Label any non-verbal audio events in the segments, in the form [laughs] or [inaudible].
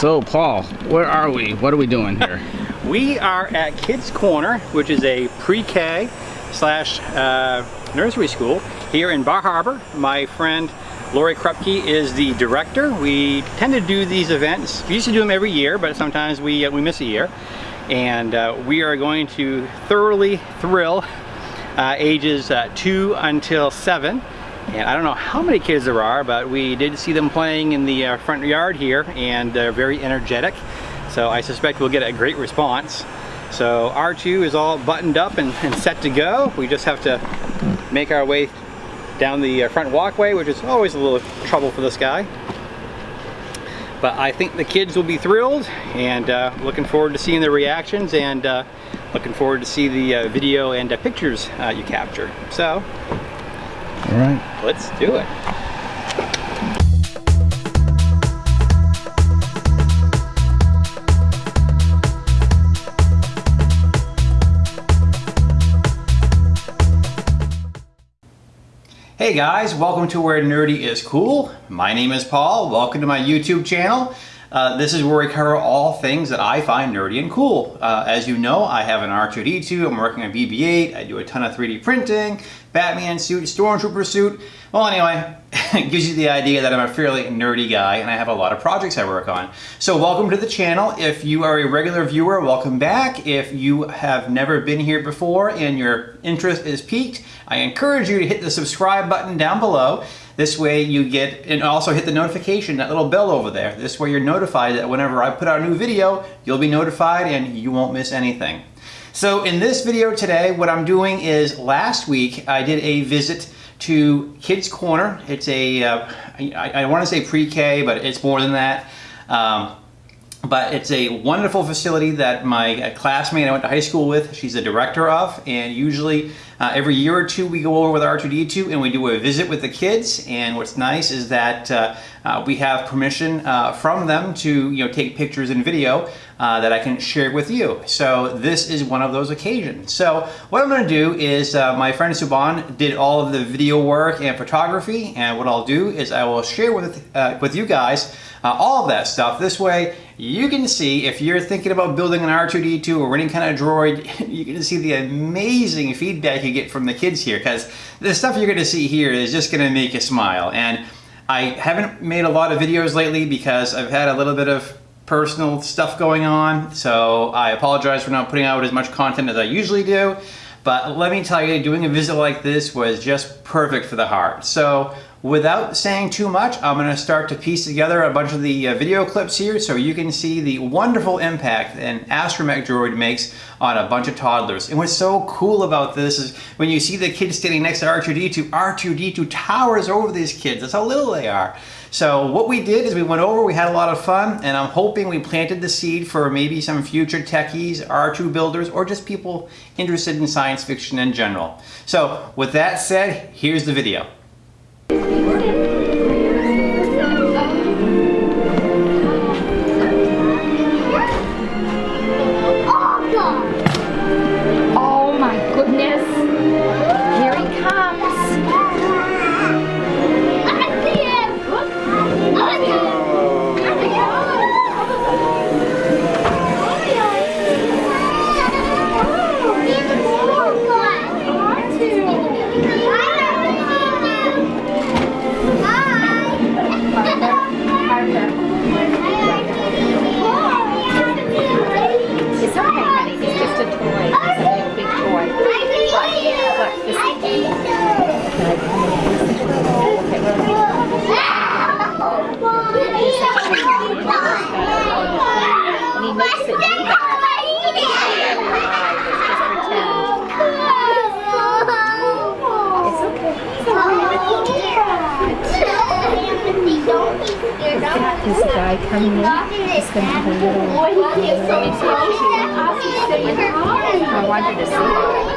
So Paul, where are we? What are we doing here? [laughs] we are at Kids Corner, which is a pre-K slash uh, nursery school here in Bar Harbor. My friend Lori Krupke is the director. We tend to do these events. We used to do them every year, but sometimes we, uh, we miss a year. And uh, we are going to thoroughly thrill uh, ages uh, 2 until 7 and I don't know how many kids there are, but we did see them playing in the uh, front yard here and they're very energetic. So I suspect we'll get a great response. So R2 is all buttoned up and, and set to go. We just have to make our way down the uh, front walkway, which is always a little trouble for this guy. But I think the kids will be thrilled and uh, looking forward to seeing their reactions and uh, looking forward to see the uh, video and uh, pictures uh, you capture. So all right. Let's do it. Hey guys, welcome to Where Nerdy is Cool. My name is Paul. Welcome to my YouTube channel. Uh, this is where we cover all things that I find nerdy and cool. Uh, as you know, I have an R2-D2, I'm working on BB-8, I do a ton of 3D printing, Batman suit, Stormtrooper suit. Well, anyway, it [laughs] gives you the idea that I'm a fairly nerdy guy and I have a lot of projects I work on. So welcome to the channel. If you are a regular viewer, welcome back. If you have never been here before and your interest is piqued, I encourage you to hit the subscribe button down below. This way you get, and also hit the notification, that little bell over there. This way you're notified that whenever I put out a new video, you'll be notified and you won't miss anything. So in this video today, what I'm doing is last week I did a visit to Kids Corner. It's a, uh, I, I want to say pre-K, but it's more than that. Um, but it's a wonderful facility that my classmate I went to high school with, she's the director of, and usually uh, every year or two we go over with R2-D2 and we do a visit with the kids, and what's nice is that uh, uh, we have permission uh, from them to you know take pictures and video uh, that I can share with you. So this is one of those occasions. So what I'm going to do is my friend Suban did all of the video work and photography and what I'll do is I will share with, with you guys all of that stuff. This way you can see if you're thinking about building an R2-D2 or any kind of droid, [laughs] you can see the amazing feedback get from the kids here because the stuff you're going to see here is just going to make you smile. And I haven't made a lot of videos lately because I've had a little bit of personal stuff going on, so I apologize for not putting out as much content as I usually do. But let me tell you, doing a visit like this was just perfect for the heart. So without saying too much, I'm going to start to piece together a bunch of the uh, video clips here so you can see the wonderful impact an astromech droid makes on a bunch of toddlers. And what's so cool about this is when you see the kids standing next to R2-D2, R2-D2 towers over these kids. That's how little they are. So what we did is we went over, we had a lot of fun, and I'm hoping we planted the seed for maybe some future techies, R2 builders, or just people interested in science fiction in general. So with that said, here's the video. This guy coming in is going to have a little I wanted to see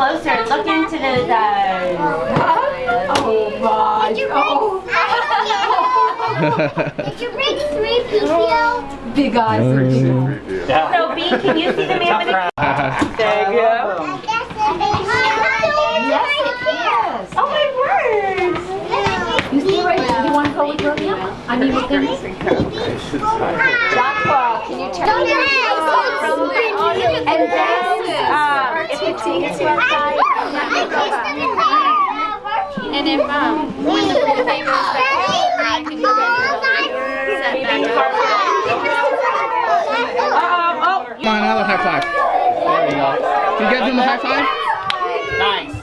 closer. Look into the, the... [laughs] Oh my! Did you oh. bring. [laughs] Did you bring three PPO? Big eyes. Yeah. So B, can you see the man with the... [laughs] if you take it to our side, And if um, when the pool table is back out, I can go set back um, oh, Come on, another high five. There we go. Can you guys do the high five? Nice.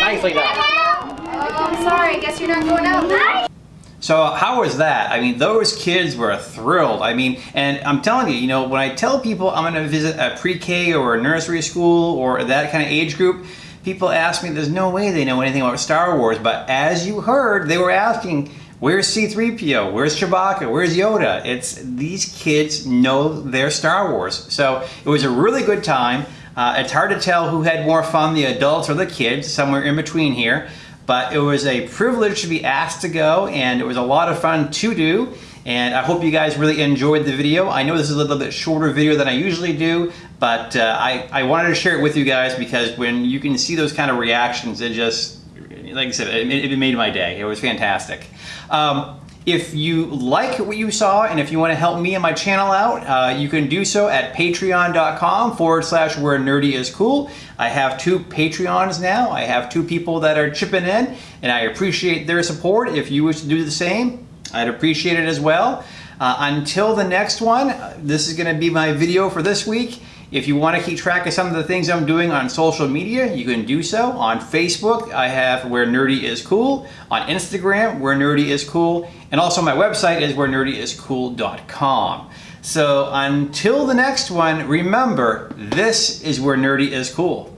Nicely done. Oh, I'm sorry, I guess you're not going out. So how was that? I mean, those kids were thrilled. I mean, and I'm telling you, you know, when I tell people I'm going to visit a pre-K or a nursery school or that kind of age group, people ask me, there's no way they know anything about Star Wars. But as you heard, they were asking, where's C-3PO? Where's Chewbacca? Where's Yoda? It's these kids know their Star Wars. So it was a really good time. Uh, it's hard to tell who had more fun, the adults or the kids, somewhere in between here but it was a privilege to be asked to go and it was a lot of fun to do and I hope you guys really enjoyed the video. I know this is a little bit shorter video than I usually do, but uh, I, I wanted to share it with you guys because when you can see those kind of reactions, it just, like I said, it, it made my day. It was fantastic. Um, if you like what you saw and if you want to help me and my channel out, uh, you can do so at patreon.com forward slash where nerdy is cool. I have two Patreons now. I have two people that are chipping in and I appreciate their support. If you wish to do the same, I'd appreciate it as well. Uh, until the next one, uh, this is going to be my video for this week. If you want to keep track of some of the things I'm doing on social media, you can do so. On Facebook, I have Where Nerdy Is Cool. On Instagram, Where Nerdy Is Cool. And also my website is wherenerdyiscool.com. So until the next one, remember, this is Where Nerdy Is Cool.